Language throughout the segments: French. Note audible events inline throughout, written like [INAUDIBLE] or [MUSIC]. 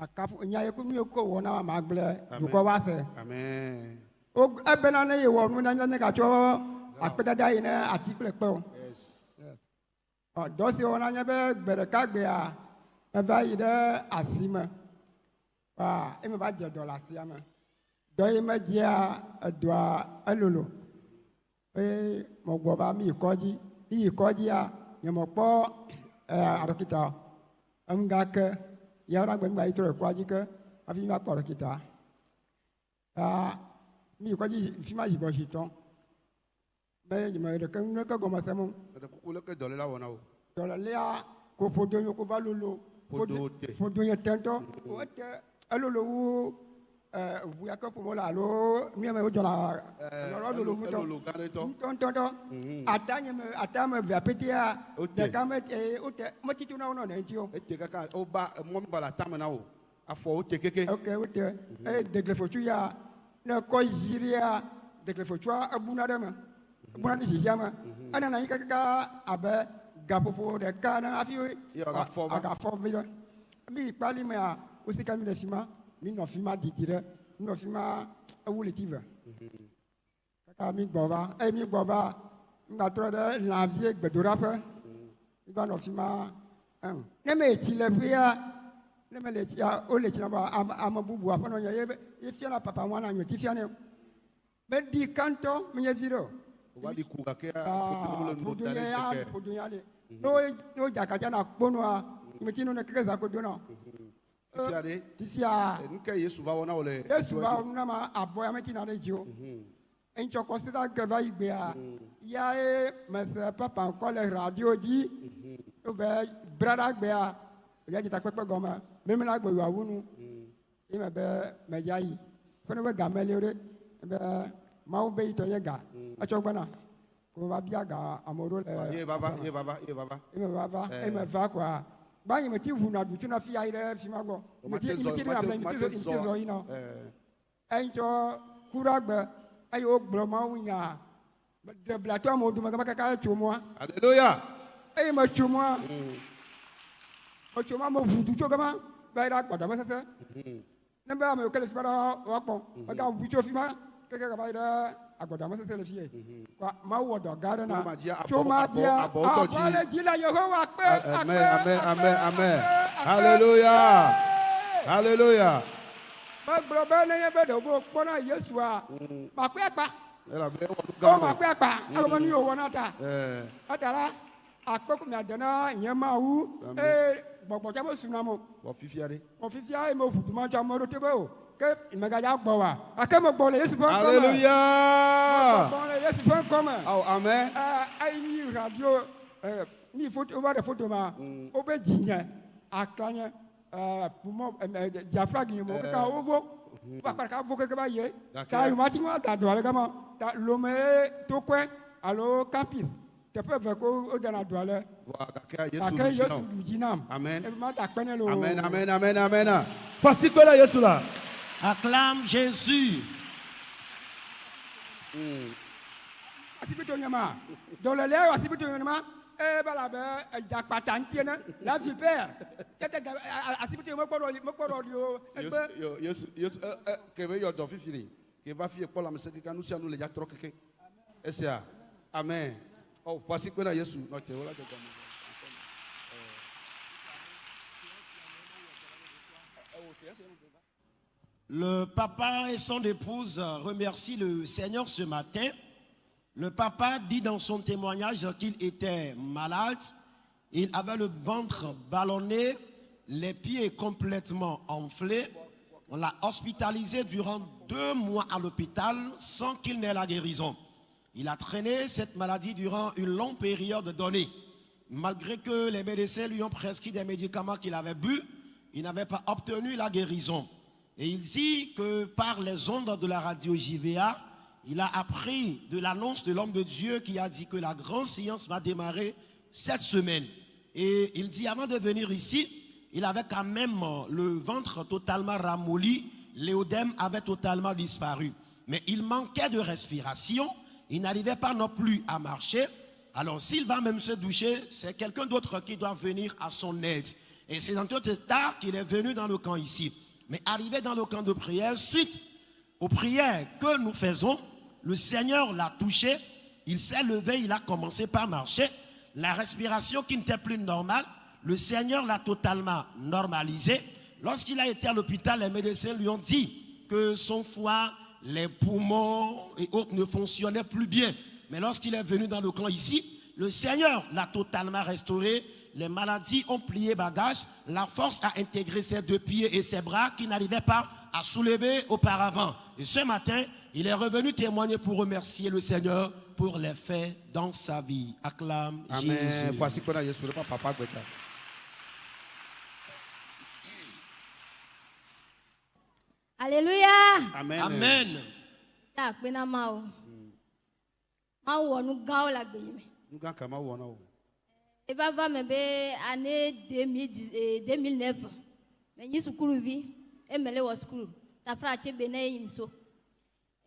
Makafu- nya ye ko wɔna wa ma gblẽ dukɔ wa sɛ Amen. O- ebena ne ye wɔ nu ne ne gatsɔ akpedada yi ne ati kple kpe o. Yes. Ɔ, dɔ si wɔna nye be gbe ɖeka gbea eva yi ɖe asime wa eme va dze dɔ le asia me dɔ yi me dzia edɔa elolo eye mɔgbɔ va mi yi kɔdzi mi yi kɔdzia nye mɔkpɔ ɛɛ aɖɔkita o enu gake yawra gbangba itoro kwaji ke? Afi ma kporo kita. Ah, A mi kwaji fima jibo si be jima de kan ne ka goma samu da ku kula ke dole la wona o dole la ko fodo yo ko balolo fodo fodo yo tento o te buyakɛ pomo la alo miɛ mɛ o jɔra yɔrɔ lolo mutɔ ntɔntɔntɔ a ta ɲɛ mɛ a ta mɛ via peteya deka mɛ ee o tɛ mɛ titi n'aw nɔ nɛ o. e tɛ kɛ ka o ba mɔgɔ min b'a la a ta mɛ o a o tɛ keke. ok o tɛ ee degelefosu ya ne kɔ ziiri ya degelefosu a buna dɛ ma buna ni zizi ma a nana i ka ka gapopo dɛ ka na hafi a ka fɔ bi dɛ n b'i kpali mɛ a o si ka minɛ si ma mi nɔ fi ma didi ɖe mi nɔ fi ma ewu le ti ve kaka mi gbɔ va eye mi gbɔ va mi gba trɔ ɖe lãvie gbedoɖaƒe. Mi gba nɔ fi ma ɛn ne me etsi le ƒea ne me le tsia wo le tsi na ba ame, bubu aƒenɔ nye ye be- ye fiana papa ŋua na nyoti fianɛ meɖi kantɔ menye vi ɖe o. Wova ɖi ku gake Ah, ƒodo nu da ƒodo ɖe ya le. Wo ne wo dzakadza na kponua meti no ne keke za ko do na Fifia ɖe. tisia Nu ke Yesu va wɔna wo le. yesu va nu na ma abɔ ya meti na ɖe dzi o ŋtsɔ kɔsida ge va yi gbea ya ye mese papa le radio dzi wo be braɖa gbea ya dzita kpekpe gɔme memela gbe yoawu nu yi me be medza yi ƒe be game li ɖe be mawu be yitɔ nye ga etsɔ gbena ko va bia ga ame ɖewo le Ye vava, ye vava, ye va va eme va yi me ti ʋuna banyi meti vuna du tuna fi aire fima go meti meti na bla meti zo meti zo ina enjo kuragbe ayo gbroma unya de bla to mo du ma ka ka chumwa hallelujah. Ey ma chumwa mo chumwa mo vudu cho kama ba ira gboda ma sese nemba mo kele fima wa po ba ga vudu cho fima keke ka ba ira agbadamase le fie wa mawu wɔdɔ gaɖe na tsomadia abɔ le dzi le la kpe akpe akpe akpe akpe hallelujah. Hallelujah. megblɔ be nenye be ɖewo b'o kpɔna yesua makpe akpa o makpe akpa alebe nu yiwo wɔna ta. Etala akpɛ ko miade na nye mawu ee gbɔgbɔ tsa be sunam o. wɔ fifia de. wɔ fifia ye me ʋu duma tsa me ɖo te be o ke mɛgaya gbɔ wa a ke me gbɔ le yesu ƒe ŋkɔ me aleluya gbɔ le yesu ƒe ŋkɔ awo amɛ ayi mi radio mi foto o ba ɖe foto ma. O bɛ dzi nyɛ aklanyɛ ɛɛ pumɔ jafra gi mo kaka o vo ba kpa ka vo keke ba ye ta yomati ma da do ale kama ta lome tokɔɛ alo campus. Teƒe ve ko o dana do ale gake yesu du Amen. nam amen ma da kpɛ lo amen amen amen amen. Pasipe la yesu la. Acclame Jésus. la vipère eh, eh, sia nu le trɔ keke. Esia. Amen. Oh, la Yesu. N'ɔtɛ wo la dzɔdzɔ me. Le papa et son épouse remercient le Seigneur ce matin. Le papa dit dans son témoignage qu'il était malade. Il avait le ventre ballonné, les pieds complètement enflés. On l'a hospitalisé durant deux mois à l'hôpital sans qu'il n'ait la guérison. Il a traîné cette maladie durant une longue période donnée. Malgré que les médecins lui ont prescrit des médicaments qu'il avait bu, il n'avait pas obtenu la guérison. Et il dit que par les ondes de la radio JVA, il a appris de l'annonce de l'homme de Dieu qui a dit que la grande science va démarrer cette semaine. Et il dit avant de venir ici, il avait quand même le ventre totalement ramolli, l'éodème avait totalement disparu. Mais il manquait de respiration, il n'arrivait pas non plus à marcher. Alors s'il va même se doucher, c'est quelqu'un d'autre qui doit venir à son aide. Et c'est dans tout tard qu'il est venu dans le camp ici. Mais arrivé dans le camp de prière, suite aux prières que nous faisons, le Seigneur l'a touché, il s'est levé, il a commencé par marcher. La respiration qui n'était plus normale, le Seigneur l'a totalement normalisé. Lorsqu'il a été à l'hôpital, les médecins lui ont dit que son foie, les poumons et autres ne fonctionnaient plus bien. Mais lorsqu'il est venu dans le camp ici, le Seigneur l'a totalement restauré. Les maladies ont plié bagage. La force a intégré ses deux pieds et ses bras qui n'arrivaient pas à soulever auparavant. Et ce matin, il est revenu témoigner pour remercier le Seigneur pour les faits dans sa vie. Acclame Amen. Jésus. Voici qu'on a Yesu, le papa Gweta. Alléluia. Amen. Amen. Ta i b'a fɔ mɛ bɛ année deux mille dix deux sukuru vi, e mɛlɛ wɔ sukuru. Tafra a cɛ bɛ ne ye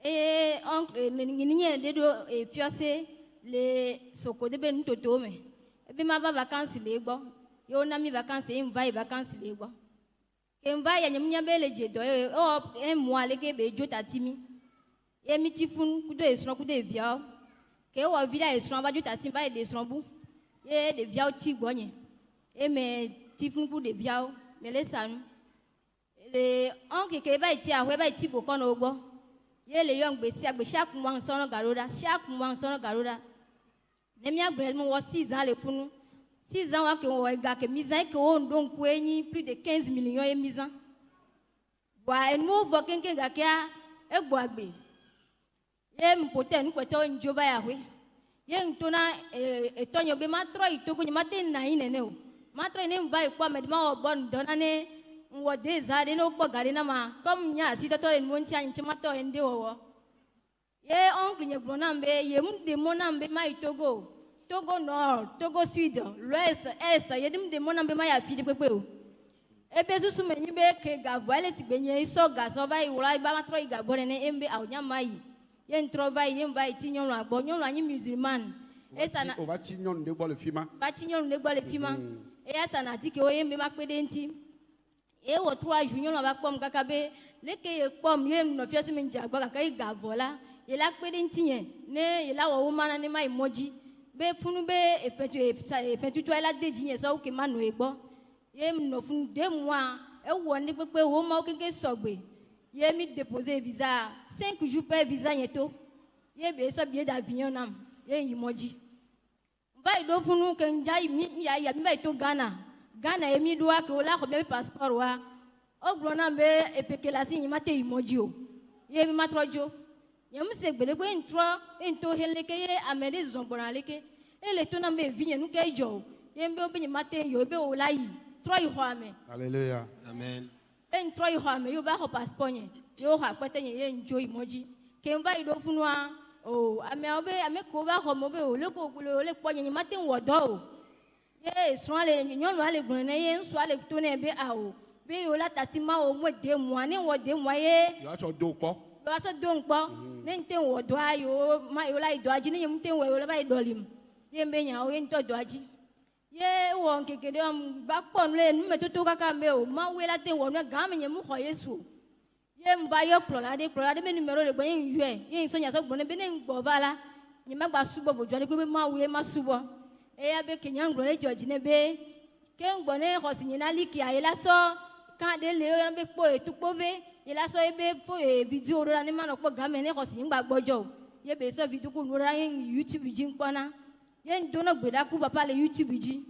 e ye oncle nin yɛrɛ de do fiɔse le sokode bɛ nin toto mɛ e bɛ ma ba vacances le gbɔ yo na mi vacances e n va ye vacances le gbɔ e n va ye nyamunya bɛ le dze dɔ ye ɔ e mɔ ale ke bɛ dzo tati mi. Mi ti funu kudo esrɔ̃ kudo vio, ke e wɔ vi la esrɔ̃ va dzo tati ba ye le esrɔ̃ bu ye ɖeviawo tsi gbɔnye eme tifunku ɖeviawo me le sa nu le ɔn keke eva etsi aho eva etsi bokɔ na wo gbɔ ye le yɔ ŋgbe sia gbe sia kumua ŋusɔnɔ gaɖo ɖa sia kumua ŋusɔnɔ gaɖo ɖa ne miagbe mo wɔ si zã le funu. Si zã wa ke wɔ ega ke mi zã ke wo ŋdo ŋku enyi plus de quinze million ye mi zã bɔn enuwo vɔ keŋkeŋ gakea egbɔ agbe. Ye mipotɛ nukpɛtɛ wo ŋdzo va yahoe. ye ntona etonyo eh, eh, be matro itugu ni matin na inene o matro ne mva ikwa medma o bon dona ne nwo de za no gbo gari na ma kom nya si toto en mon ti anchi mato en wo ye oncle nye gbo na mbe ye mu de mo na mbe ma itogo togo. Nord togo sud l'ouest est ye dim de mo na mbe ma ya fidi pepe o ebe susu me nyi be ke ga voile ti gbenye iso ga so vai wura ba matro iga gbore ne embe awnya mai ma ye n trɔ va yi ye n va yi ti nyɔnua gbɔ nyɔnua nyi musulman. Esana On va tirer nyɔnu ɖe gbɔ le fi ma. va ti nyɔnu ɖe gbɔ le fi ma eya sana atikewo ye n be ma kpe ɖe ŋuti ye wɔ trois jours nyɔnua va kpɔm kaka be. Leke ye kpɔm ye nɔ fiase me dze agbɔ gake yi gavɔ la. Ye la kpe ɖe ŋuti nye ne ye la wɔ wo ma na ne ma yi mɔ dzi be funu be efetu efetutua la de dzi nye sɔ wo ke ma nɔ ye gbɔ ye nɔ funu de mua ewɔ ne kpekpe wo mawo keke sɔgbe ye mi depose visa cinq jours pẹ́ visa yẹn tó yé bèé sọ bìyẹn d'avion náà yé yìí mọ́jì báyìí ló fún un kẹ̀ǹjà mi yà yà mi báyìí tó Ghana. Ghana yẹ mi dúwà kẹ́ o lákọ̀ bẹ́ẹ̀ passeport wa. Ó gbọ́n náà bẹ́ẹ̀ èpèkè la sí yìí má tẹ̀ yìí mọ́jì o. Yé mi má tọ́ jó yẹn mi sè gbèdégbé ntrọ́ ntọ́ heleke yé amẹ́lé zọ̀gbọ̀n le yé lè tó náà bẹ́ẹ̀ vi yẹn nukẹ́ jọ o. Yé mi bẹ́ẹ̀ má tẹ̀ yìí o bẹ́ẹ̀ wò láyìí trọ́ yìí xɔ amẹ́. hallelujah. Amen. e ntrọ́ yìí xɔ amẹ́ yóò bá xɔ passport yẹn yewo xɔ akpɛtɛ nye ye n dzo yi mɔ dzi ke n va yi ɖo funua o ameawo be ame kewo va xɔ me be o le ko le le kpɔ nye nye ma te ŋu wɔ dɔ o. Ye srɔ̃a le nyɔnua le gblɔ ne ye ŋusua le to nɛ be awo be yewo la tati ma o mo de mua ne wɔ de mua ye va se do quoi? yewo asɔ do ŋkpɔ ne n te wɔ dɔa yewo ma yewo la yi dɔa dzi ne nye mu te wɔ yewo la va yi dɔli mu ye be nyawo ye n tɔ dɔa dzi ye wɔ nkeke ɖe va kpɔ nu le numetoto kaka me o mawu ye la te wɔ nu gã me nye mu xɔ yesu o ye va yɔ kplɔla ɖe kplɔla ɖe be numero le gbɔ ye n yɔe ye n sɔ nyasɔ gbɔ ne be ne n gbɔ va la nye ma gba subɔ vodua ɖe be mawu ye ma subɔ eya be ke nya ŋgblɔ ɖe dzɔ dzi ne be ke n gbɔ ne xɔ si nye na li kia ye la sɔ kan ɖe le yɔna be kpɔ etukpo ve ye la sɔ ye be fo vidio ɖo la ne ma nɔ kpɔ game ne xɔ si nye gba gbɔdzɔ o. Ye be sɔ vidio ko nu ɖo la ye youtube dzi kpɔna ye n do ne gbeɖaku papa le youtube dzi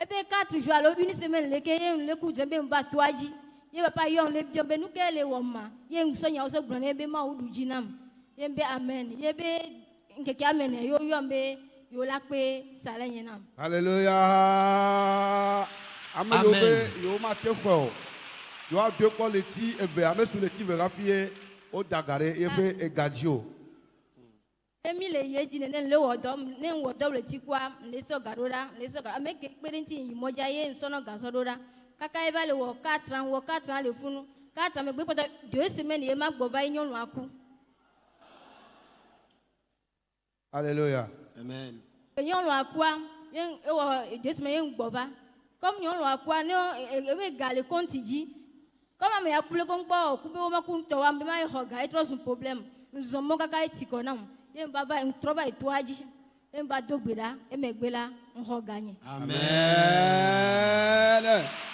ebe quatre jours alo une semaine leke ye n le ku dzre be n va toa dzi ye papa yɔ n le biɔ be nu ke le wɔ ma ye n sɔ nyawo sɔ gblɔ ne be ɖu dzi nam ye be amen ye be nkeke ame ne yewo yɔ n be yewo la kpe sa le nye nam Alléluia. Ame ɖewo be Amen. yewo mate xɔe o. Yewo ado kpɔ le ti eve ame su le ti eve hafi ye woda ga ɖe yeƒe ega dzi o. emi le ye dzi nene le wɔ dɔ ne n wɔ dɔ le ti kua le sɔ ga ɖo ɖa n le sɔ ga ame ke kpe ɖe ŋuti yi mɔdza ye n sɔnɔ gasɔ ɖo ɖa kaka ye va le wɔ ans wɔ ans le funu quatre ans megbe kpɔtɔ deux semaines ye ma gbɔ va ye nyɔnua ku Alléluia. Amen. nyɔnua kua ye ewɔ deux semaines ye n gbɔ va Comme nyɔnua kua ne ebe ga le kɔnti dzi. Comme ame ya ku le ko ŋkpɔ ku be woma ku ŋutɔ wa be ma ye xɔ ga etrɔ zu problem. Nzɔmɔ kaka eti kɔ nam. Ye n ba va ntrɔ va yi toa dzi. Ye n ba do gbe ɖa emegbe la ŋxɔ ga nye. Amen. Jésus.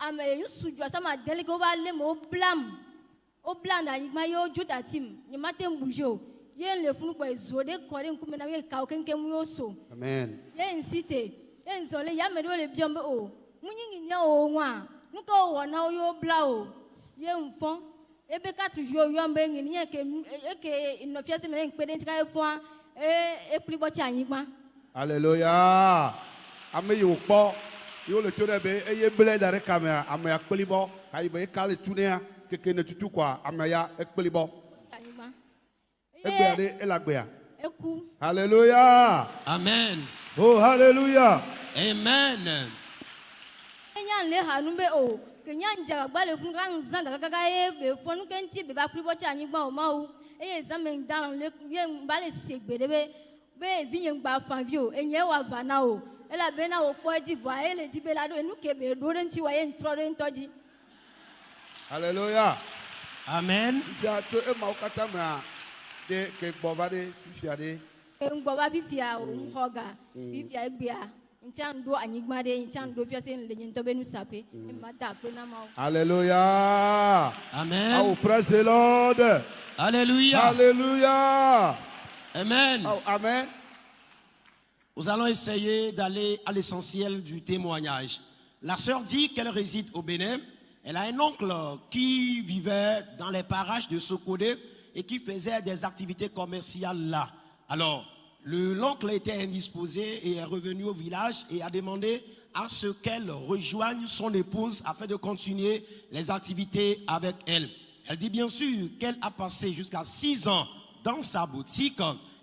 ame yi sudzɔ sama deli ke wova lé me wobla mu wobla na anyigba ye wodzo dati mu nye ma te ŋuzi o. Ye le funu kpɔ zo ɖe kɔ ɖe ŋkume na ye kawo keŋkeŋ ye woso ye nsi te ye nzɔli ye ame ɖewo le biɔm be o ŋunyi nyinya o ŋua nuke wowɔ na wo ye wobla o. Ye nfɔ ebe katuvi wo yɔm be ŋi niyɛ ke eke nɔfiase mi ne ŋkpe ɖe ŋuti ka ye fɔa ee ekpli bɔ tsi hallelujah. Ame yi wòkpɔ yiwo le to ɖe be eye ble da ɖe kamea amea kpeli bɔ kayi be eka le tunea keke ne tutu koa ame ya ekpeli bɔ egbea ɖe ele agbea. eku Alléluia. Amen. Oh Alléluia. Amen. enya le ha nu be o ke nya dze agbagba le funu ka ŋzã gakaka ye be fɔ nu ke ŋuti be ba kpli bɔ tsi anyigba o mawu eye zãme ŋdalɔ le ye ba le se gbe ɖe be be evi nye ŋgba favi o enye wa va na o elabena wo kpɔ edzi vɔa ye le dzi be la ɖo enu ke be ɖo ɖe ŋuti wa ye ŋtrɔ ɖe ŋutɔ dzi Alléluia. Amen. Fifia tso emawo katã mea de ke gbɔ va ɖe fifia ɖe. ŋgbɔ va fifia o ŋxɔ ga fifia egbea ŋtsa ŋɖo anyigba ɖe ŋtsa ŋɖo fia se le nye ŋutɔ be nusaƒe ema da akpe na mawo Alléluia. Amen. Oh, praise the Lord. Alléluia. Alléluia. Amen. Oh, amen. Nous allons essayer d'aller à l'essentiel du témoignage. La sœur dit qu'elle réside au Bénin. Elle a un oncle qui vivait dans les parages de Sokodé et qui faisait des activités commerciales là. Alors, le- l'oncle était indisposé et est revenu au village et a demandé à ce qu'elle rejoigne son épouse afin de continuer les activités avec elle. Elle dit bien sûr qu'elle a passé jusqu'à six ans dans sa boutique.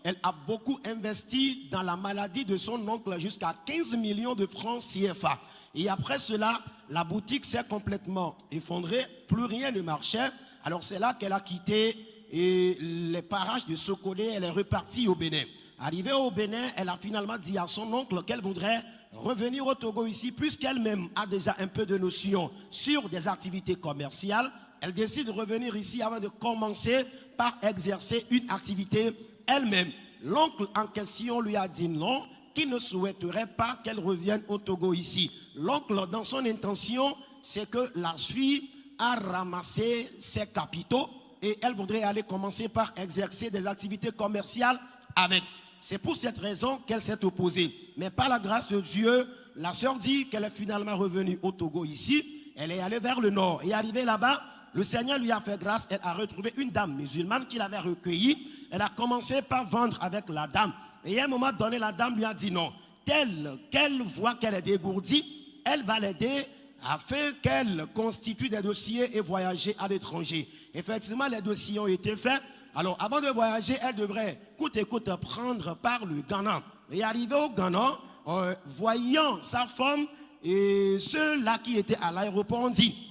Elle a beaucoup investi dans la maladie de son oncle jusqu'à 15 millions de francs CFA. Et après cela, la boutique s'est complètement effondrée, plus rien ne marchait. Alors c'est là qu'elle a quitté les parages de Sokodé, elle est repartie au Bénin. Arrivée au Bénin, elle a finalement dit à son oncle qu'elle voudrait revenir au Togo ici, puisqu'elle-même a déjà un peu de notion sur des activités commerciales. Elle décide de revenir ici avant de commencer par exercer une activité elle-même. L'oncle en question lui a dit non, qu'il ne souhaiterait pas qu'elle revienne au Togo ici. L'oncle, dans son intention, c'est que la fille a ramassé ses capitaux et elle voudrait aller commencer par exercer des activités commerciales avec. C'est pour cette raison qu'elle s'est opposée. Mais par la grâce de Dieu, la sœur dit qu'elle est finalement revenue au Togo ici. Elle est allée vers le nord et arrivée là-bas, le Seigneur lui a fait grâce. Elle a retrouvé une dame musulmane qu'il avait recueillie. Elle a commencé par vendre avec la dame. Et à un moment donné, la dame lui a dit non. Telle qu'elle voit qu'elle est dégourdie, elle va l'aider afin qu'elle constitue des dossiers et voyager à l'étranger. Effectivement, les dossiers ont été faits. Alors, avant de voyager, elle devrait, coûte et coûte, prendre par le Ghana. Et arrivé au Ghana, euh, voyant sa femme et ceux-là qui étaient à l'aéroport ont dit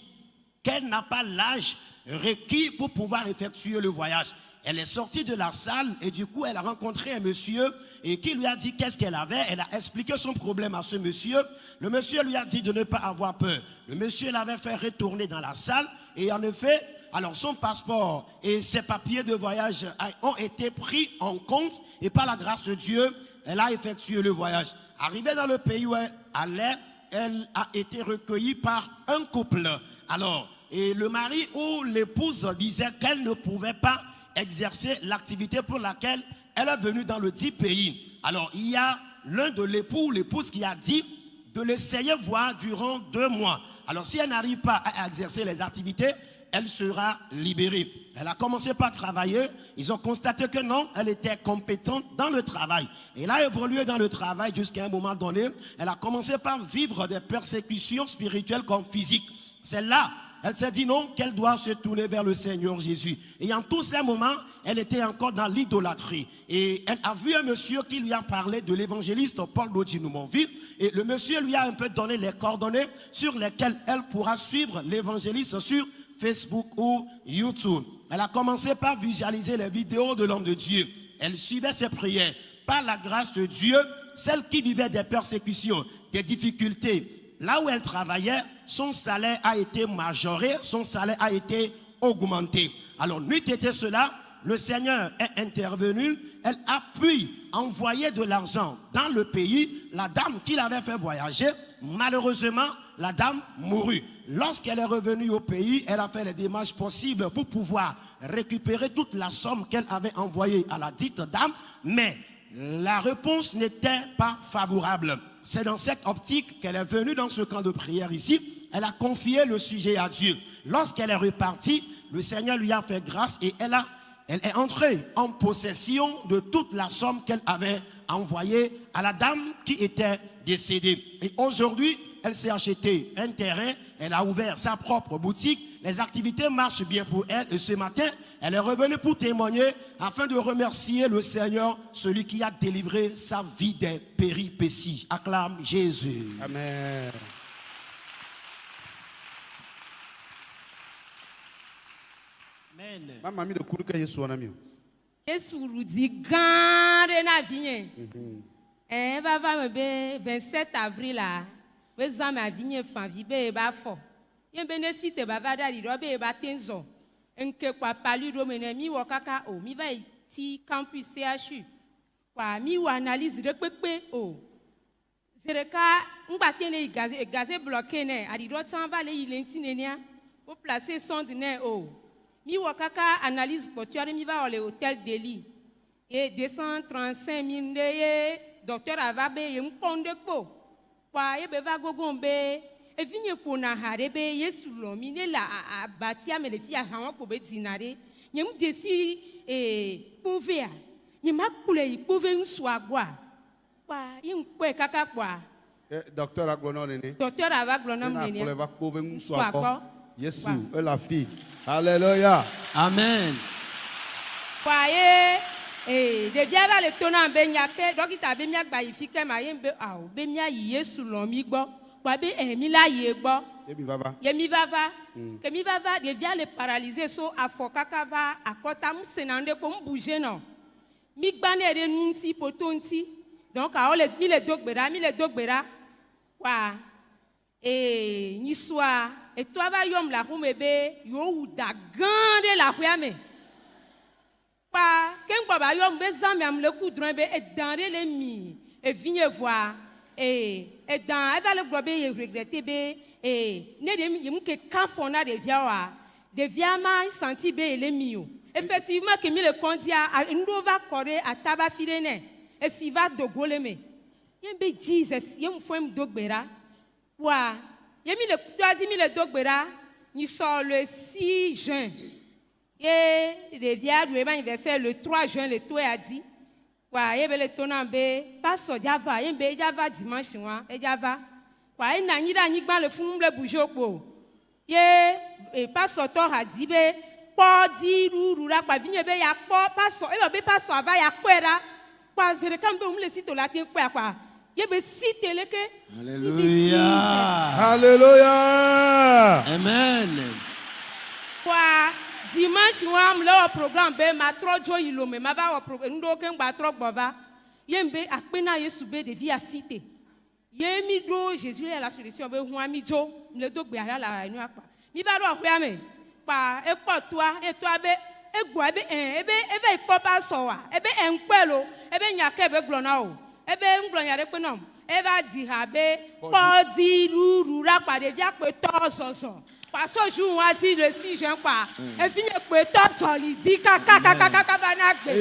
qu'elle n'a pas l'âge requis pour pouvoir effectuer le voyage. Elle est sortie de la salle et du coup, elle a rencontré un monsieur et qui lui a dit qu'est-ce qu'elle avait. Elle a expliqué son problème à ce monsieur. Le monsieur lui a dit de ne pas avoir peur. Le monsieur l'avait fait retourner dans la salle et en effet, alors son passeport et ses papiers de voyage ont été pris en compte et par la grâce de Dieu, elle a effectué le voyage. Arrivée dans le pays où elle allait, elle a été recueillie par un couple. Alors, et le mari ou l'épouse disait qu'elle ne pouvait pas exercer l'activité pour laquelle elle est venue dans le dit pays. Alors, il y a l'un de l'époux ou l'épouse qui a dit de l'essayer voir durant deux mois. Alors, si elle n'arrive pas à exercer les activités, elle sera libérée. Elle a commencé par travailler. Ils ont constaté que non, elle était compétente dans le travail. Elle a évolué dans le travail jusqu'à un moment donné. Elle a commencé par vivre des persécutions spirituelles comme physiques. C'est là, elle s'est dit non, qu'elle doit se tourner vers le Seigneur Jésus. Et en tous ces moments, elle était encore dans l'idolâtrie. Et elle a vu un monsieur qui lui a parlé de l'évangéliste Paul Dodinoumonville. Et le monsieur lui a un peu donné les coordonnées sur lesquelles elle pourra suivre l'évangéliste sur Facebook ou YouTube. Elle a commencé par visualiser les vidéos de l'homme de Dieu. Elle suivait ses prières. Par la grâce de Dieu, celle qui vivait des persécutions, des difficultés, là où elle travaillait, son salaire a été majoré, son salaire a été augmenté. Alors, nuit était cela, le Seigneur est intervenu, elle a pu envoyer de l'argent dans le pays. La dame qui l'avait fait voyager, malheureusement, la dame mourut. Lorsqu'elle est revenue au pays, elle a fait les démarches possibles pour pouvoir récupérer toute la somme qu'elle avait envoyée à la dite dame, mais la réponse n'était pas favorable. C'est dans cette optique qu'elle est venue dans ce camp de prière ici. Elle a confié le sujet à Dieu. Lorsqu'elle est repartie, le Seigneur lui a fait grâce et elle, a, elle est entrée en possession de toute la somme qu'elle avait envoyée à la dame qui était décédée. Et aujourd'hui, elle s'est acheté un terrain, elle a ouvert sa propre boutique, les activités marchent bien pour elle et ce matin, elle est revenue pour témoigner afin de remercier le Seigneur, celui qui a délivré sa vie des péripéties. Acclame Jésus. Amen. Amen. Ma mamie de kuru ke Yesu wana mi. o. yesu rudi gã ɖe na vinye ɛɛ va va me be 27 avril la wezame avi nye favi be yeba fɔ ye be ne si te bava ɖa ɖiɖɔ be yeba te zɔ nke kpa ɖome ne miwɔ kaka o mi va yi ti campus CHU kpa miwɔ analyse ɖe kpekpe o zi ɖeka ŋgba te ne yi gaze gaze blɔke ne aɖiɖɔ tsã va le yi le ŋuti nenia wo place sond ne o miwɔ kaka analyse kpɔtɔ aɖe mi va wɔ le hotel deli ye 235 mi ɖe ye dɔktɔra va be ye ŋu kpɔ ŋu ɖe kpo kpɔa ye be va gogo be evinye ƒona ha ɖe be yesu lɔ mi ne le abatia me le fi ha wɔn kpo be dzina ɖe nye ŋu de si ee kpovea nye ma kplɔe yi kpove ŋusua gbɔa kpɔa ye ŋkpɔe kaka kpɔa Eh, Docteur agblɔ na nene. docteur ava gblɔ na Ne mu akplɔe nenea va kpo ve ŋusua gbɔ. Yesu, ele afi. Alléluia. Amen. kpɔa ye ee ɖevia va le to nam be nyake dɔkita be miagba yi fi ke ma ye be awo be miayi yesu lɔ mi gbɔ kpɔa be ɛ mi la yi gbɔ vava. ye mi va va ke mi va va ɖevia le paralyse so afɔ kaka va akɔta mu sena ŋɖe ko mu bouge nɔ mi gbanɛ ɖe nu ŋuti poto ŋuti donc awo le mi le do gbe ɖa mi le do gbe ɖa kpɔa ee nyisua etɔa va yɔm le aƒe me be yewowu da gã ɖe le aƒea me kpa ke ŋgbɔ ba yɔm be zã miam le ku drɔ̃e be edã ɖe le mi evinye vɔa? Ee edã eva le gblɔ be ye regrete be ee ne ɖe ye mu ke ka fɔ na ɖevia oa? Ɖevia ma santi be ye le mi o. Effectivement ke mi le kɔndia a- nuɖewo va kɔ ɖe ataba fi ɖe nɛ. Esi va dogo le me. Ye be jesus ye mu fɔ mu do gbe ɖa? Wa ye mi le toa dzi mi le do gbe ɖa nyisɔ le 6 juin ye ɖevia ɖu ebe anniversaire le 3 juin le to ya dzi wa ye be le to nam be pastor dzava ye be edzava dimanche wa edzava wa ena anyi ɖe anyigba le funu le bujo kpo ye e, pastor tɔ ha dzi be kpɔ di ɖuɖu ɖa kpa vinye be ya kpɔ pastor eyɔ be pastor ava ya kpɔe ɖa kpa zi ɖeka me be wòm le sito la te kpɔe kpa ye be si te leke Alléluia. Alléluia. Amen. kɔa dimanche wa m le wɔ program be matrɔ dzo yi lome ma va wɔ pro ŋɖewo ke ŋgba trɔ gbɔ va ye be akpe na yesu be ɖevi asi te ye mi ɖo jésus ya la solution be hũa mi dzo le do gbea ɖa le enua kpa mi va ɖo aƒea me kpa ekpɔ toa etoa be egbɔa ebe ɛ ebe eve yi kpɔ pa sɔ wa ebe ɛ ŋkpɛ lo ebe nya ke be gblɔ na o ebe ŋgblɔ nya ɖe kpe na o eva di ha be kpɔdi ɖuɖu ɖa kpa ɖevia kpe tɔ zɔzɔ paso ju wa ti le si je pa. E fi ye pe top solidi kaka kaka kaka bana gbe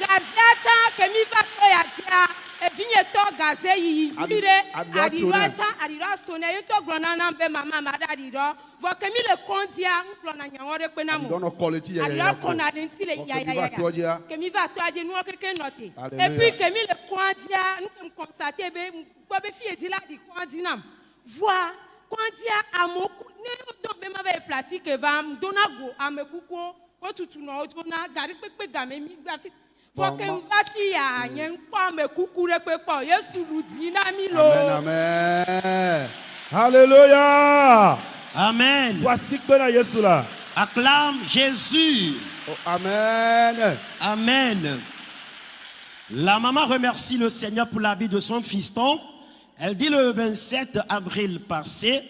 gaziata kemi va ko ya tia e fi ye to gaze yi mire adira ta adira so ne yo to gbona na be mama ma da di do vo kemi le kondia nglo na nyawo re pe na mo dono quality ya ya ko na den ti le ya ya ya kemi va to aje nu o keke note e puis kemi le kondia nu constate be gbo be fi edi la di kondia nam voir ne be dona go wotutu game mi n va fi ya nye ɖe kpɔ yesu ɖu na mi Amen, lo amen. Alléluia. Amen. Voici Yesu la. Acclame Jésus. Oh, amen. Amen. La maman remercie le Seigneur pour la vie de son fiston. Elle dit le 27 avril passé,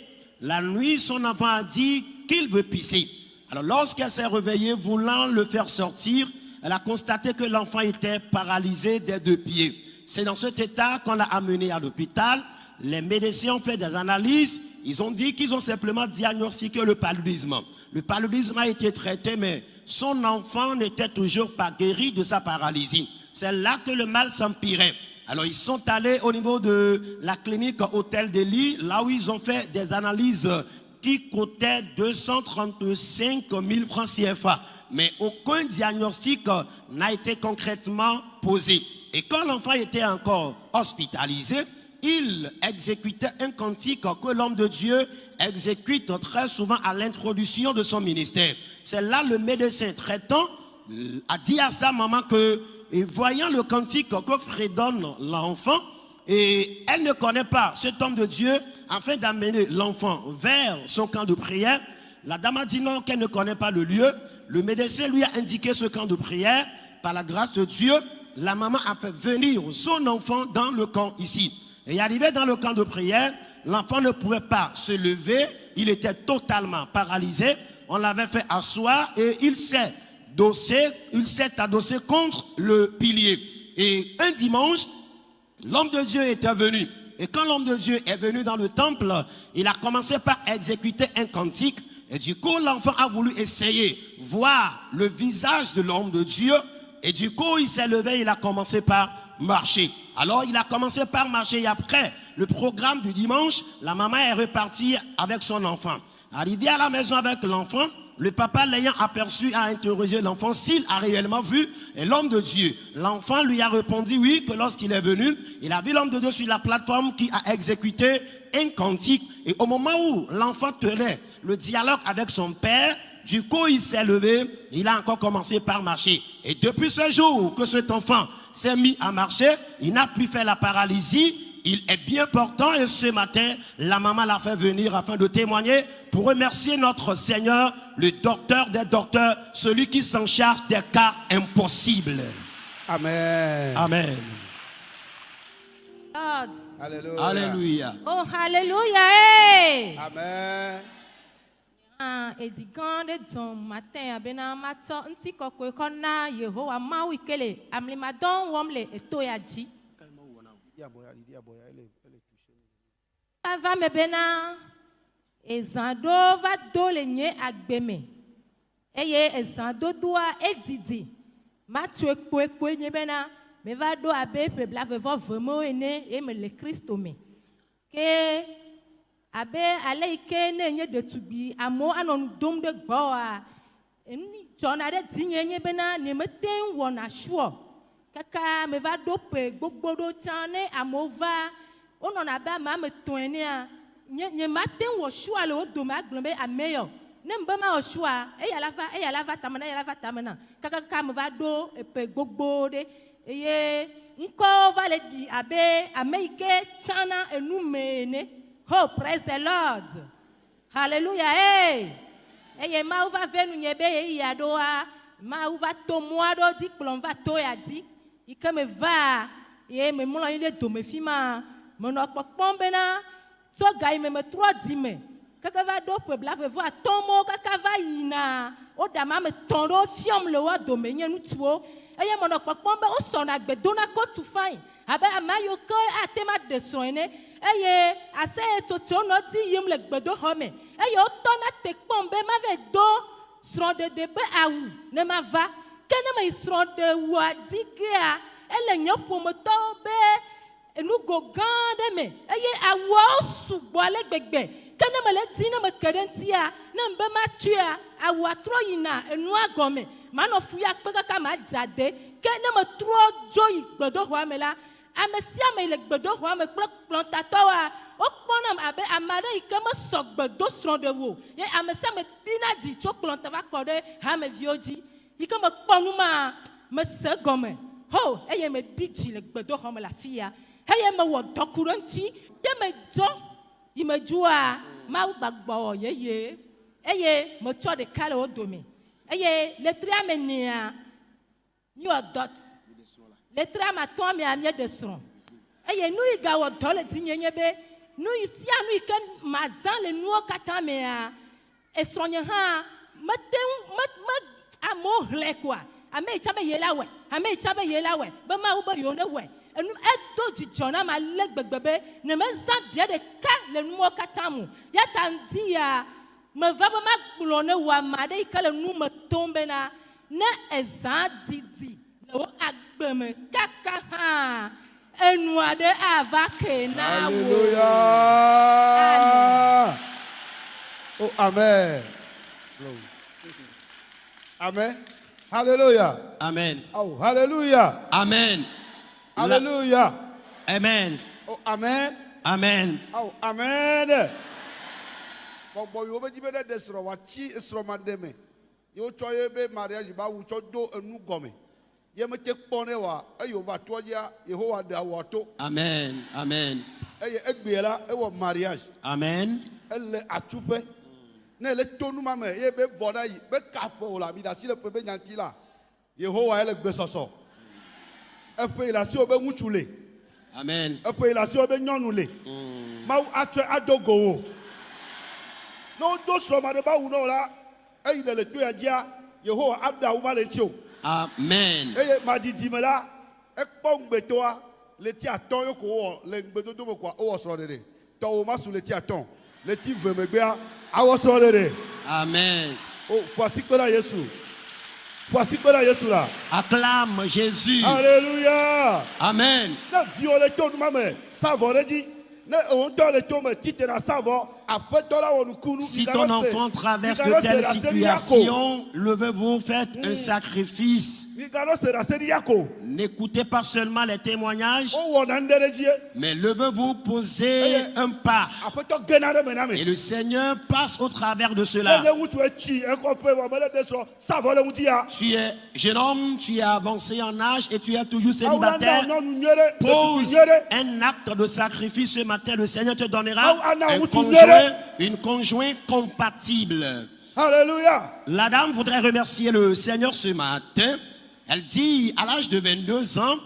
la nuit, son enfant a dit qu'il veut pisser. Alors lorsqu'elle s'est réveillée, voulant le faire sortir, elle a constaté que l'enfant était paralysé des deux pieds. C'est dans cet état qu'on l'a amené à l'hôpital. Les médecins ont fait des analyses. Ils ont dit qu'ils ont simplement diagnostiqué le paludisme. Le paludisme a été traité, mais son enfant n'était toujours pas guéri de sa paralysie. C'est là que le mal s'empirait. Alors ils sont allés au niveau de la clinique Hôtel de Lille, là où ils ont fait des analyses qui coûtaient 235 000 francs CFA. Mais aucun diagnostic n'a été concrètement posé. Et quand l'enfant était encore hospitalisé, il exécutait un cantique que l'homme de Dieu exécute très souvent à l'introduction de son ministère. C'est là le médecin traitant a dit à sa maman que, et voyant le cantique que fredonne l'enfant, et elle ne connaît pas cet homme de Dieu, afin d'amener l'enfant vers son camp de prière, la dame a dit non, qu'elle ne connaît pas le lieu. Le médecin lui a indiqué ce camp de prière. Par la grâce de Dieu, la maman a fait venir son enfant dans le camp ici. Et arrivé dans le camp de prière, l'enfant ne pouvait pas se lever, il était totalement paralysé. On l'avait fait asseoir et il s'est dossé, il s'est adossé contre le pilier. Et un dimanche, l'homme de Dieu était venu. Et quand l'homme de Dieu est venu dans le temple, il a commencé par exécuter un cantique. Et du coup, l'enfant a voulu essayer, voir le visage de l'homme de Dieu. Et du coup, il s'est levé, il a commencé par marcher. Alors, il a commencé par marcher. Et après le programme du dimanche, la maman est repartie avec son enfant. Arrivé à la maison avec l'enfant, le papa l'ayant aperçu a interrogé l'enfant s'il a réellement vu l'homme de Dieu. L'enfant lui a répondu oui, que lorsqu'il est venu, il a vu l'homme de Dieu sur la plateforme qui a exécuté un cantique. Et au moment où l'enfant tenait le dialogue avec son père, du coup, il s'est levé, il a encore commencé par marcher. Et depuis ce jour que cet enfant s'est mis à marcher, il n'a plus fait la paralysie, il est bien portant et ce matin, la maman l'a fait venir afin de témoigner pour remercier notre Seigneur, le docteur des docteurs, celui qui s'en charge des cas impossibles. Amen. Amen. Lord. Alléluia. Alléluia. Oh, hallelujah. Hey. Amen. Ah, edi gã ɖe dzɔm matin abena matsɔ ŋutikɔkɔe kɔ na yehowa mawu yi ke le amlimadɔ wɔm le eto ya dzi ava me bena ezã ɖo va do le nye agbe me. Eye ezã dodoa edidi matso ekpoekpoe nye bena meva ɖo abe ƒe blavevɔ vemewo ene eye mele kristo me. Ke abe ale yi ke ne nye ɖetugbi amewo anɔ nu dom ɖe gbɔwoa enu dzɔna ɖe dzinye nye bena nyemete ŋu wɔna sure kaka meva ɖo ƒe gbogbo ɖo tsã ne amewo va wonɔna abe ame ame etɔ̃ enea nye nyemate ŋu wɔ sure le wo dome agblɔ be ame yɔ ne m be mawɔ sure eya la va eya la va tame na eya la va tame na kakaka meva ɖo eƒe gbogbo ɖe eye ŋkɔ va le ɖi abe ame yi ke tsana enu me ene. Oh, praise the Lord. Hallelujah. Hey. Eye Mawu va ve nunye be ye ya ɖoa, Mawu va to mɔa ɖo dzi kplɔm va to ya dzi. Yi ke me va, ye me mlɔ anyi ɖe dome fi ma, menɔ kpɔkpɔm bena tso ga yi me me trɔ dzi me. Keke va ɖo ƒe blavevɔ atɔmɔ kaka va yina. Woɖe ame ame tɔ̃ ɖewo fiɔm le wo dome nye ŋutsuwo. Eye menɔ kpɔkpɔm be wosɔna gbe dona kotu fain abe ame yiwo ke ate ma ɖe srɔ̃ ene eye aseyetsotso nɔ dzi yim le gbedoxɔ me eye wotɔna te kpɔm be mave do srɔ̃ɖeɖe be awu ne ma va ke ne me yi srɔ̃ɖewua dzi gea ele nye ƒometɔwo be enugo gã aɖe me eye awuawo sugbɔ ale gbegbe. Ke ne mele di ne me ke ɖe ŋutia ne m be matsoea awua trɔ yina enua gɔme. Manɔ fu ya kpe kaka ma dze ade ke ne me trɔ dzo yi gbedoxɔa me la ame sia ame le gbedoxɔa me kple kplɔtatɔwoa wokpɔnam abe ame aɖe yi ke mesɔ gbe do srɔ̃ɖewo o. ye ame sia ame bina dzi tso kplɔ te va kɔ ɖe hameviwo dzi yi ke mekpɔ nu ma mese gɔme ho eye mebi dzi le gbedoxɔ me le afi ya eye mewɔ dɔku ɖe ŋuti ye medzɔ yi medzua mawu gbagbɔ yeye. Eye metsɔ ɖeka le wo dome eye letria me nea miwɔ dɔt letria me atɔa mea míeɖe srɔ̃ eye nu yi gawɔ dɔ le dzinye nye be. Nu yi sia nu yi ke mazã le nuwo katã mea esrɔ̃nye hã mete ŋu me me amewo hlẽ koa ame yi tsa be ye la wɔe ame yi tsa be ye la wɔe be mawu be yewo ne wɔe enu edo dzidzɔ na ma ale gbegbe be ne mezã bia ɖeka le nuwo katã mu. Ya ta ŋdi ya meva be magblɔ ne wò ame aɖe yi ke le nu me tom bena ne ezã didi le wo agbe me kaka hã enu aɖe ava ke na wò. Alléluia. Oh, Amen. Amen. Hallelujah. Amen. Oh, hallelujah. Amen. Hallelujah. Amen. Oh, amen. Amen. Oh, amen. Gbogbo yòówó jí bẹ́ẹ̀ dẹ̀ sọ̀rọ̀ wá tí sọ̀rọ̀ máa Me, mẹ́. Yóò tsɔ be bẹ́ẹ̀ mariage bá wù tsɔ do enu gɔme. Yé mi tẹ́ kpɔn ne wa eyò va tó yá Yehowa da wà tó. Amen. Amen. Eye egbe la ewɔ mariage. Amen. Ele atsuƒe ne ele to nu ma me ye be vɔ ɖe yi be kaƒe wò le ami ɖe asi le ƒe be nyanti la yehowa ele gbesɔsɔ eƒe yi le asiwò be ŋutsu le. Amen. eƒe yi le asiwò be nyɔnu le. Mawu atsɔe ado go wò. Ne wodo srɔ̃ma ɖe ba wu na wò la eyi ne le to ya dzia yehowa aɖe awu ma le ŋuti o Amen. eye madidime la ekpɔ ŋugbetoa le ti atɔ ye ko wowɔ le ŋugbedodo me koa wowɔ srɔ̃ɖeɖe. Tɔwo ma su le ti atɔ le ti ve megbea awɔ srɔ̃ɖeɖe Amen. o ƒo asikpe na yesu. Ƒo asikpe na yesu la Acclame Jésus. aleluya Amen. ne viwo le to numa me sa vɔ ɖe dzi ne òun tɔ le to me tite na sa vɔ aƒetɔ la nukunu Si ton enfant traverse de telles situations, levez-vous, faites un sacrifice. ya ko N'écoutez pas seulement les témoignages, ye mais levez-vous, posez Eh, un pas. Et le Seigneur passe au travers de cela. Tu es jeune homme, tu es avancé en âge et tu es toujours na célibataire. Pose un acte de sacrifice ce matin. Le Seigneur te Ah, donnera ah, non, un une conjointe compatible. Alléluia. La dame voudrait remercier le Seigneur ce matin. Elle dit, à l'âge de 22 ans,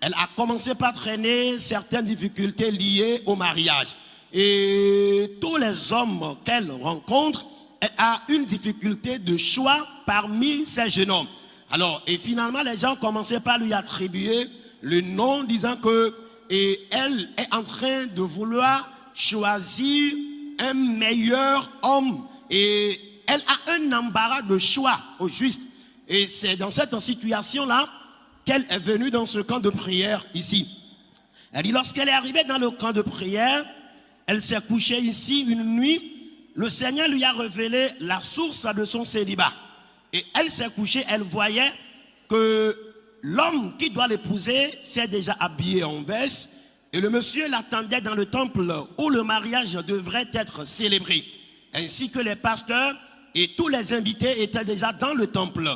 elle a commencé par traîner certaines difficultés liées au mariage. Et tous les hommes qu'elle rencontre, elle a une difficulté de choix parmi ces jeunes hommes. Alors, et finalement, les gens commençaient par lui attribuer le nom, disant que et elle est en train de vouloir choisir un meilleur homme. Et elle a un embarras de choix au juste. Et c'est dans cette situation-là qu'elle est venue dans ce camp de prière ici. Elle dit, lorsqu'elle est arrivée dans le camp de prière, elle s'est couchée ici une nuit. Le Seigneur lui a révélé la source de son célibat. Et elle s'est couchée, elle voyait que l'homme qui doit l'épouser s'est déjà habillé en veste. Et le monsieur l'attendait dans le temple où le mariage devrait être célébré. Ainsi que les pasteurs et tous les invités étaient déjà dans le temple.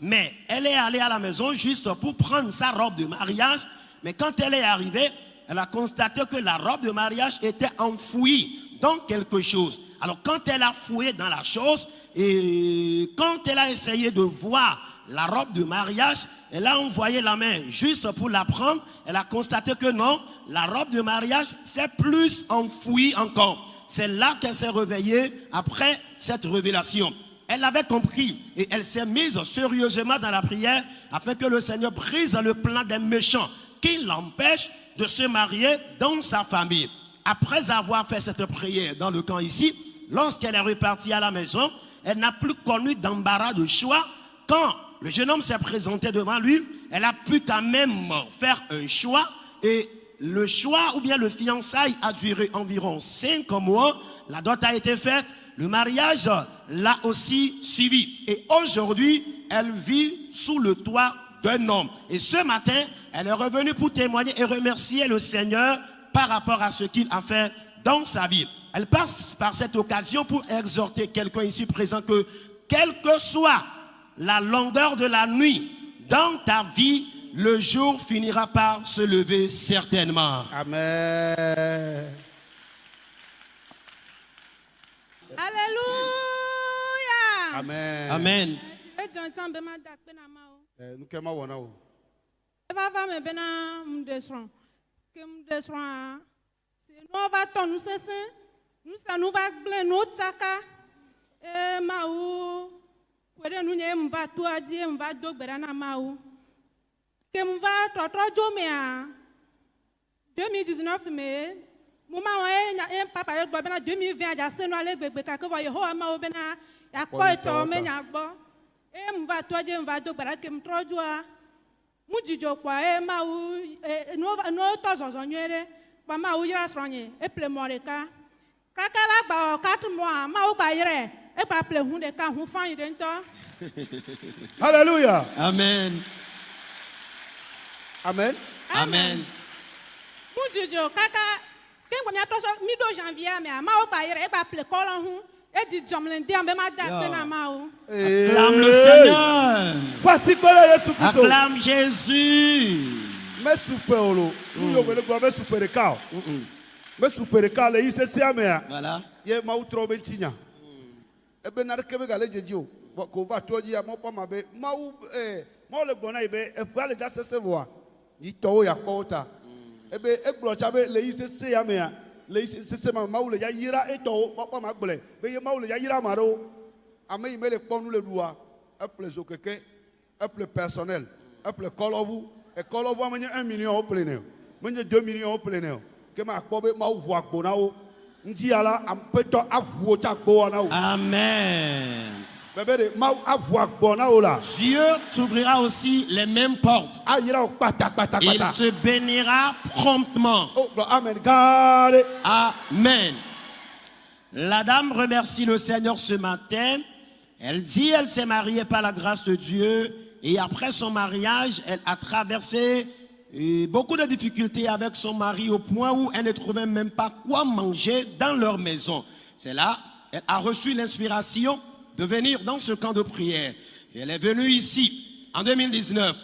Mais elle est allée à la maison juste pour prendre sa robe de mariage. Mais quand elle est arrivée, elle a constaté que la robe de mariage était enfouie dans quelque chose. Alors quand elle a fouillé dans la chose et quand elle a essayé de voir la robe de mariage, elle a envoyé la main juste pour la prendre. Elle a constaté que non, la robe de mariage s'est plus enfouie encore. C'est là qu'elle s'est réveillée après cette révélation. Elle avait compris et elle s'est mise sérieusement dans la prière afin que le Seigneur brise le plan des méchants qui l'empêchent de se marier dans sa famille. Après avoir fait cette prière dans le camp ici, lorsqu'elle est repartie à la maison, elle n'a plus connu d'embarras de choix. Quand le jeune homme s'est présenté devant lui, elle a pu quand même faire un choix et le choix ou bien le fiançailles a duré environ cinq mois. La dot a été faite. Le mariage l'a aussi suivi. Et aujourd'hui, elle vit sous le toit d'un homme. Et ce matin, elle est revenue pour témoigner et remercier le Seigneur par rapport à ce qu'il a fait dans sa vie. Elle passe par cette occasion pour exhorter quelqu'un ici présent que, quelle que soit la longueur de la nuit dans ta vie, le jour finira par se lever certainement. Amen. Alléluia. Amen. Amen. Ejɔ kwere nwunye m va tụọ die m va do gbera na mawu. Ke m va tɔtrɔ dzo mea 2019 mee mo ma wɔn ye papa ɖe gbɔ bena 2020 adzase nu ale gbegbe gake vɔ yehowa ma wo bena yakpɔ etɔ me nya gbɔ. Eye m va tɔ m va do ke m trɔ dzoa mu dzidzɔ kpɔ eye mawu e, nuwo tɔ zɔzɔ nyuie ɖe. Kpɔ mawu yra eple mɔ ɖeka. Kaka la gba wɔ katumɔa. Hallelujah. [LAUGHS] Amen. Amen. Amen. mu dzidzɔ kaka ke ŋgɔ miatrɔ sɔ mi ɖo janvier mea mawo gba yɛrɛ egba ple kɔlɔ ŋu edi dzɔm le ŋdea be ma da akpe na mawo Acclame le Seigneur. Le Yesu Kristo. Acclame Jésus. Me supe o lo. Nu yo wele gblɔ me supe ɖeka o. Me supe ɖeka le mea. Voilà. Ye mawu trɔ be ŋuti nya. Ebe na ɖeke be gale dzedzi o. Vɔ Ko va toa dzi amewo kpɔ ma be mawu eh, mawu le gblɔ na yi be eƒea le dza sese vɔa yi tɔwo ya kpɔ wo ta. Ebe egblɔ tsa be le yi sese ya mea le yi sese ma mawu le dza yra etɔwo kpɔkpɔ ma gblɔe be ye le dza yra ame aɖewo. Ame yi me le kpɔ nu le ɖua eƒle zokeke eƒle personnel eƒle kɔlɔʋu ekɔlɔʋua menye un million wo ƒle nɛ o menye deux millions wo ƒle nɛ o ke ma kpɔ be mawu ʋu agbo Amen. Dieu t'ouvrira aussi les mêmes portes. Il te bénira promptement. Amen. La dame remercie le Seigneur ce matin. Elle dit elle s'est mariée par la grâce de Dieu et après son mariage, elle a traversé euh, beaucoup de difficultés avec son mari au point où elle ne trouvait même pas quoi manger dans leur maison. C'est là, elle a reçu l'inspiration de venir dans ce camp de prière. Et elle est venue ici en 2019.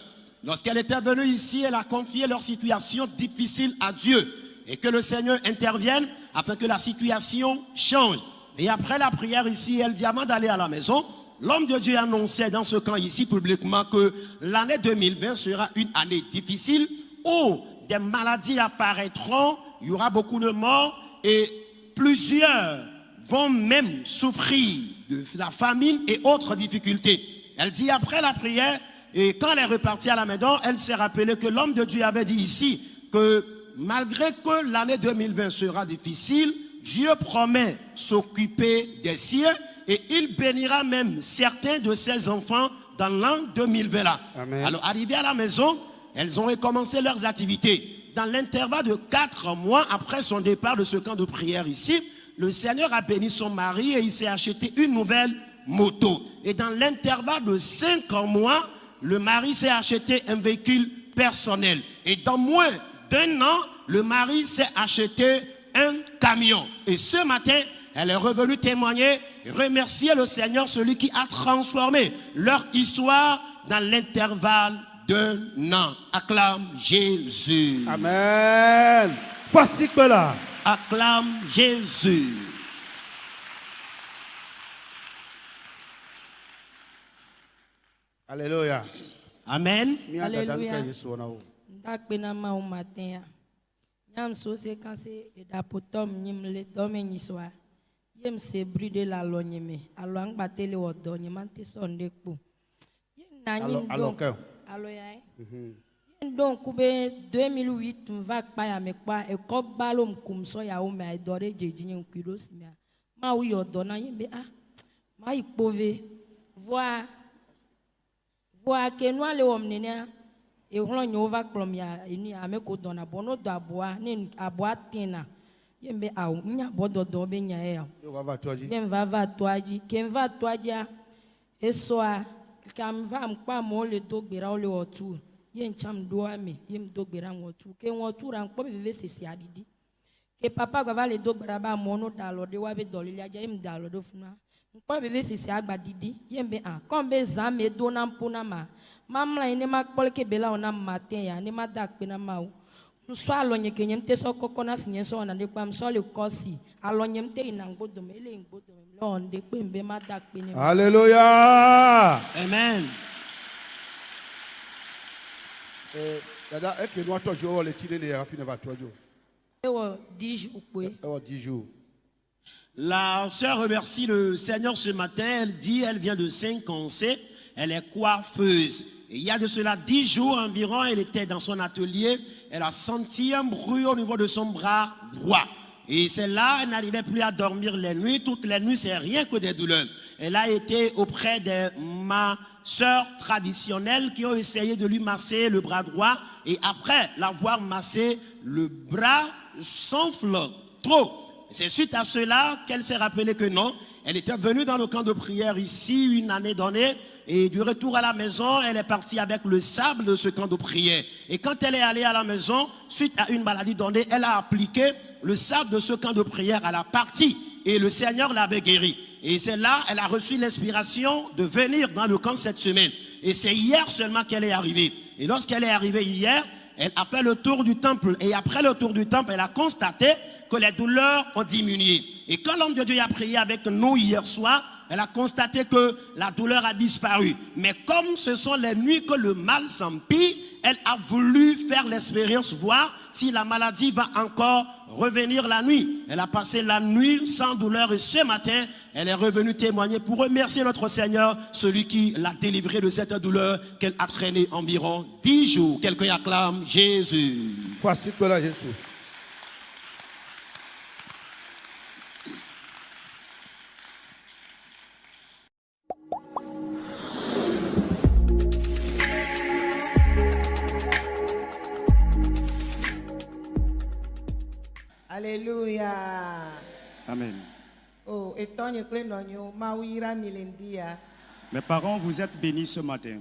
Lorsqu'elle était venue ici, elle a confié leur situation difficile à Dieu et que le Seigneur intervienne afin que la situation change. Et après la prière ici, elle dit avant d'aller à la maison, l'homme de Dieu annonçait dans ce camp ici publiquement que l'année 2020 sera une année difficile où des maladies apparaîtront, il y aura beaucoup de morts et plusieurs vont même souffrir de la famine et autres difficultés. Elle dit après la prière, et quand elle est repartie à la maison, elle s'est rappelée que l'homme de Dieu avait dit ici que malgré que l'année 2020 sera difficile, Dieu promet s'occuper des siens et il bénira même certains de ses enfants dans l'an 2020 là. Amen. Alors arrivée à la maison, elles ont recommencé leurs activités. Dans l'intervalle de quatre mois après son départ de ce camp de prière ici, le Seigneur a béni son mari et il s'est acheté une nouvelle moto. Et dans l'intervalle de cinq mois, le mari s'est acheté un véhicule personnel. Et dans moins d'un an, le mari s'est acheté un camion. Et ce matin, elle est revenue témoigner, remercier le Seigneur, celui qui a transformé leur histoire dans l'intervalle d'un an. Acclame Jésus. amen voici que là Acclame Jésus. alléluia Amen. Alléluia. matin Nyam so se nyim le yem se bride la lo nyime alo angba tele wodo nyima nti sonde kpo yen na nyi alo ke. Alo ya e? mhm. Yen don kube 2008 mva kpa ya me kpa. E ko gba lo mkum so ya o me ai e dore jeji nyi nkwiro simia ma u yodo na yen be ah ma ipove voa voa ke nu ale wom nenia e hlo nyo va kplom ya eni ame ko dona bono do aboa ne aboa tena ye mbe awu nya bodo do be nya ya yo va va toaji. Ye va va toaji ke va toaja esoa kam va mpa mo le do gbera o le otu ye ncham do ami ye mdo gbera mo otu ke won otu be ve sisi adidi ke papa gwa va le do gbera ba mo no da lo de wa be do le aja ye mda lo funa. Mpo be ve sisi agba didi ye mbe a kon be za me do na mpo na ma. Mamla ni ma kpol ke bela ona matin ya ni ma da pe na ma o. ke nye sɔ kɔkɔ na si nye sɔ kpa sɔ le kɔ si ele le kpe ma da ne alléluia. Amen. dada va ewɔ dix jours dix jours. La sœur remercie le Seigneur ce matin. Elle dit, elle vient de Saint-Cancé. Elle est coiffeuse. Il y a de cela dix jours environ, elle était dans son atelier. Elle a senti un bruit au niveau de son bras droit. Et c'est là, elle n'arrivait plus à dormir les nuits. Toutes les nuits, c'est rien que des douleurs. Elle a été auprès des ma sœurs traditionnelles qui ont essayé de lui masser le bras droit. Et après l'avoir massé, le bras s'enfle trop. C'est suite à cela qu'elle s'est rappelée que non, elle était venue dans le camp de prière ici une année donnée et du retour à la maison, elle est partie avec le sable de ce camp de prière. Et quand elle est allée à la maison, suite à une maladie donnée, elle a appliqué le sable de ce camp de prière à la partie et le Seigneur l'avait guérie. Et c'est là, elle a reçu l'inspiration de venir dans le camp cette semaine. Et c'est hier seulement qu'elle est arrivée. Et lorsqu'elle est arrivée hier, elle a fait le tour du temple. Et après le tour du temple, elle a constaté que les douleurs ont diminué. Et quand l'homme de Dieu a prié avec nous hier soir, elle a constaté que la douleur a disparu. Mais comme ce sont les nuits que le mal s'empire, elle a voulu faire l'expérience, voir si la maladie va encore revenir la nuit. Elle a passé la nuit sans douleur et ce matin, elle est revenue témoigner pour remercier notre Seigneur, celui qui l'a délivrée de cette douleur qu'elle a traînée environ dix jours. Quelqu'un acclame Jésus. Kwa siku la Yesu. Le ŋdi ya. Mes parents, vous êtes bénis ce matin.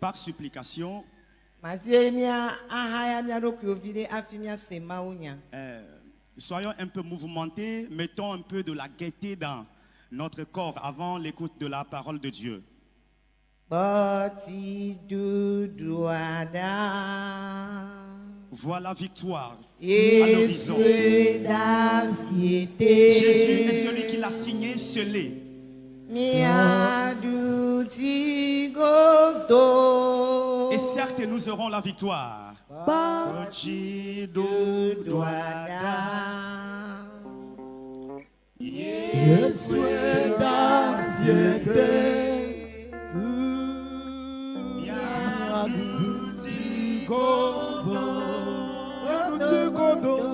Par supplication, euh, soyons un peu mouvementés, mettons un peu de la gaieté dans notre corps avant l'écoute de la parole de Dieu. Aɖa. Vois la victoire à l'horizon. Jésus est celui qui l'a signé, scellé. Et certes, nous aurons la victoire. mundo.